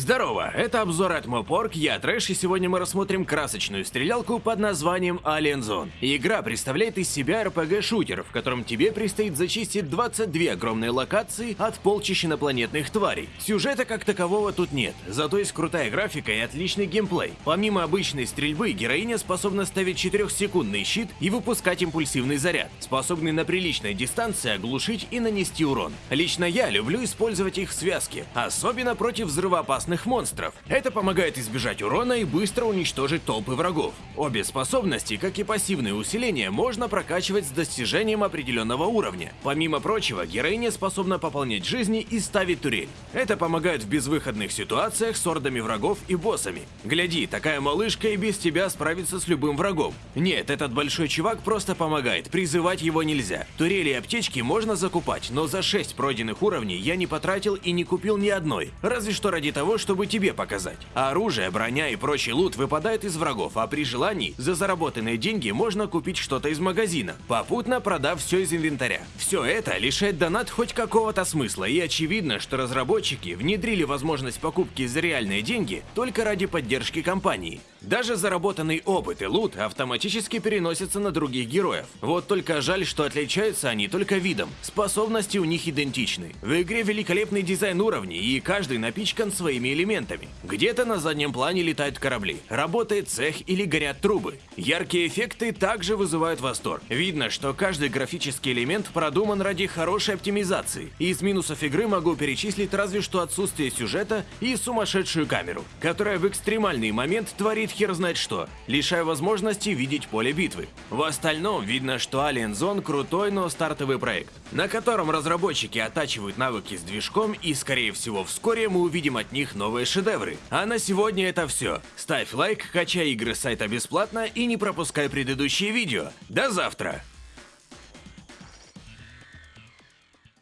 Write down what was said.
Здорово, это обзор от Мопорг, я Трэш, и сегодня мы рассмотрим красочную стрелялку под названием Alien Zone. Игра представляет из себя RPG-шутер, в котором тебе предстоит зачистить 22 огромные локации от полчища инопланетных тварей. Сюжета как такового тут нет, зато есть крутая графика и отличный геймплей. Помимо обычной стрельбы, героиня способна ставить 4-секундный щит и выпускать импульсивный заряд, способный на приличной дистанции оглушить и нанести урон. Лично я люблю использовать их в связке, особенно против взрывоопасных опасных монстров. Это помогает избежать урона и быстро уничтожить толпы врагов. Обе способности, как и пассивные усиления, можно прокачивать с достижением определенного уровня. Помимо прочего, героиня способна пополнять жизни и ставить турель. Это помогает в безвыходных ситуациях с ордами врагов и боссами. Гляди, такая малышка и без тебя справится с любым врагом. Нет, этот большой чувак просто помогает, призывать его нельзя. Турели и аптечки можно закупать, но за 6 пройденных уровней я не потратил и не купил ни одной, разве что ради того, чтобы тебе показать. Оружие, броня и прочий лут выпадает из врагов, а при желании за заработанные деньги можно купить что-то из магазина, попутно продав все из инвентаря. Все это лишает донат хоть какого-то смысла, и очевидно, что разработчики внедрили возможность покупки за реальные деньги только ради поддержки компании. Даже заработанный опыт и лут автоматически переносятся на других героев. Вот только жаль, что отличаются они только видом, способности у них идентичны. В игре великолепный дизайн уровней, и каждый напичкан своими разными элементами. Где-то на заднем плане летают корабли, работает цех или горят трубы. Яркие эффекты также вызывают восторг. Видно, что каждый графический элемент продуман ради хорошей оптимизации. Из минусов игры могу перечислить разве что отсутствие сюжета и сумасшедшую камеру, которая в экстремальный момент творит хер знает что, лишая возможности видеть поле битвы. В остальном видно, что Alien Zone крутой, но стартовый проект, на котором разработчики оттачивают навыки с движком и, скорее всего, вскоре мы увидим от них новые шедевры. А на сегодня это все. Ставь лайк, качай игры с сайта бесплатно и не пропускай предыдущие видео. До завтра!